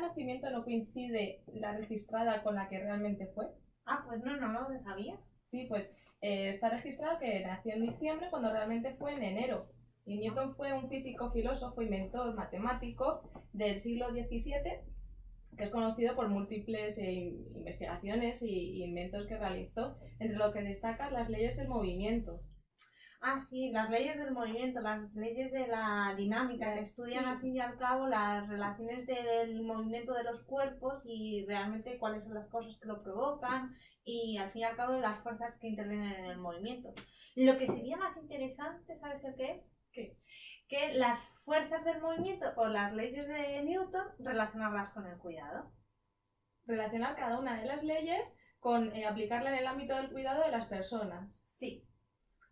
de nacimiento no coincide la registrada con la que realmente fue? Ah, pues no, no lo sabía. Sí, pues eh, está registrado que nació en diciembre cuando realmente fue en enero. Y Newton fue un físico, filósofo, inventor, matemático del siglo XVII que es conocido por múltiples eh, investigaciones y, inventos que realizó, entre lo que destacan las leyes del movimiento. Ah, sí, las leyes del movimiento, las leyes de la dinámica, que estudian al fin y al cabo las relaciones del movimiento de los cuerpos y realmente cuáles son las cosas que lo provocan y al fin y al cabo las fuerzas que intervienen en el movimiento. Lo que sería más interesante, ¿sabes el qué es? ¿Qué? Que las fuerzas del movimiento o las leyes de Newton relacionarlas con el cuidado. Relacionar cada una de las leyes con eh, aplicarla en el ámbito del cuidado de las personas. Sí.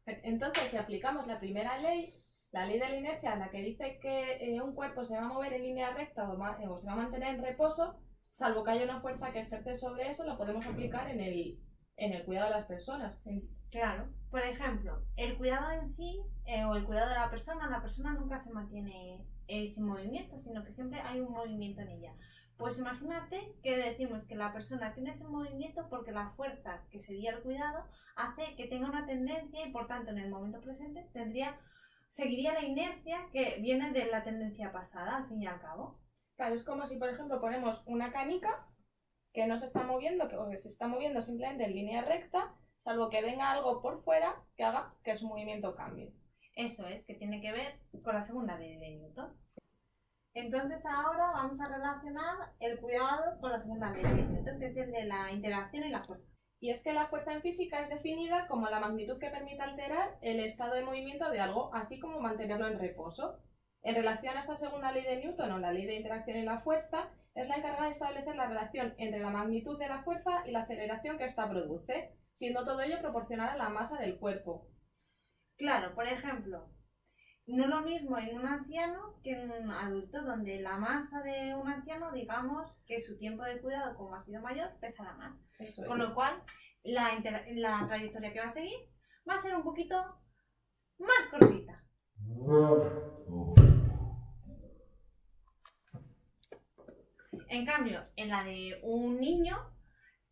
Entonces, si aplicamos la primera ley, la ley de la inercia, la que dice que eh, un cuerpo se va a mover en línea recta o, o, se va a mantener en reposo, salvo que haya una fuerza que ejerce sobre eso, lo podemos aplicar en el, en el cuidado de las personas. Claro. Por ejemplo, el cuidado en sí eh, o el cuidado de la persona, la persona nunca se mantiene eh, sin movimiento, sino que siempre hay un movimiento en ella. Pues imagínate que decimos que la persona tiene ese movimiento porque la fuerza, que sería el cuidado, hace que tenga una tendencia y por tanto en el momento presente tendría, seguiría la inercia que viene de la tendencia pasada, al fin y al cabo. Claro, es como si por ejemplo ponemos una canica que no se está moviendo, que se está moviendo simplemente en línea recta salvo que venga algo por fuera que haga que su movimiento cambie. Eso es, que tiene que ver con la segunda ley de Newton. Entonces ahora vamos a relacionar el cuidado con la segunda ley de Newton, que es el de la interacción y la fuerza. Y es que la fuerza en física es definida como la magnitud que permite alterar el estado de movimiento de algo, así como mantenerlo en reposo. En relación a esta segunda ley de Newton o la ley de interacción y la fuerza, es la encargada de establecer la relación entre la magnitud de la fuerza y la aceleración que ésta produce, siendo todo ello proporcional a la masa del cuerpo. Claro, por ejemplo, no lo mismo en un anciano que en un adulto, donde la masa de un anciano, digamos que su tiempo de cuidado, como ha sido mayor, pesará más. Con lo cual, la, la trayectoria que va a seguir va a ser un poquito más cortita. En cambio, en la de un niño,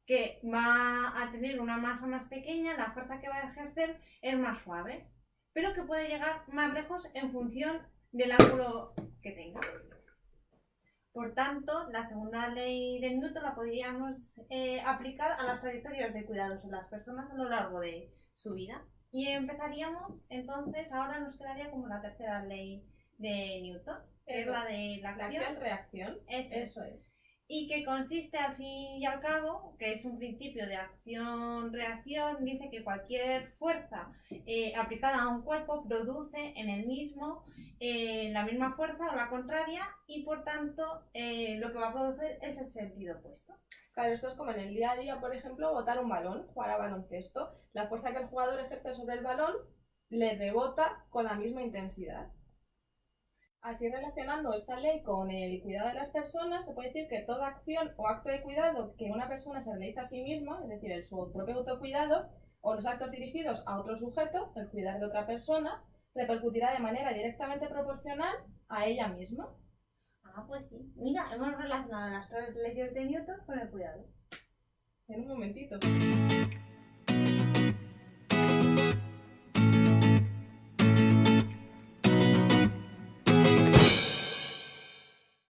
que va a tener una masa más pequeña, la fuerza que va a ejercer es más suave, pero que puede llegar más lejos en función del ángulo que tenga. Por tanto, la segunda ley de Newton la podríamos eh, aplicar a las trayectorias de cuidados de las personas a lo largo de su vida. Y empezaríamos, entonces, ahora nos quedaría como la tercera ley de Newton, que es la de la acción-reacción. Eso es y que consiste al fin y al cabo, que es un principio de acción-reacción, dice que cualquier fuerza eh, aplicada a un cuerpo produce en el mismo eh, la misma fuerza o la contraria y por tanto eh, lo que va a producir es el sentido opuesto. Claro, esto es como en el día a día, por ejemplo, botar un balón, jugar a baloncesto. La fuerza que el jugador ejerce sobre el balón le rebota con la misma intensidad. Así relacionando esta ley con el cuidado de las personas, se puede decir que toda acción o acto de cuidado que una persona se realiza a sí misma, es decir, el su propio autocuidado, o los actos dirigidos a otro sujeto, el cuidar de otra persona, repercutirá de manera directamente proporcional a ella misma. Ah, pues sí. Mira, hemos relacionado las tres leyes de Newton con el cuidado. En un momentito.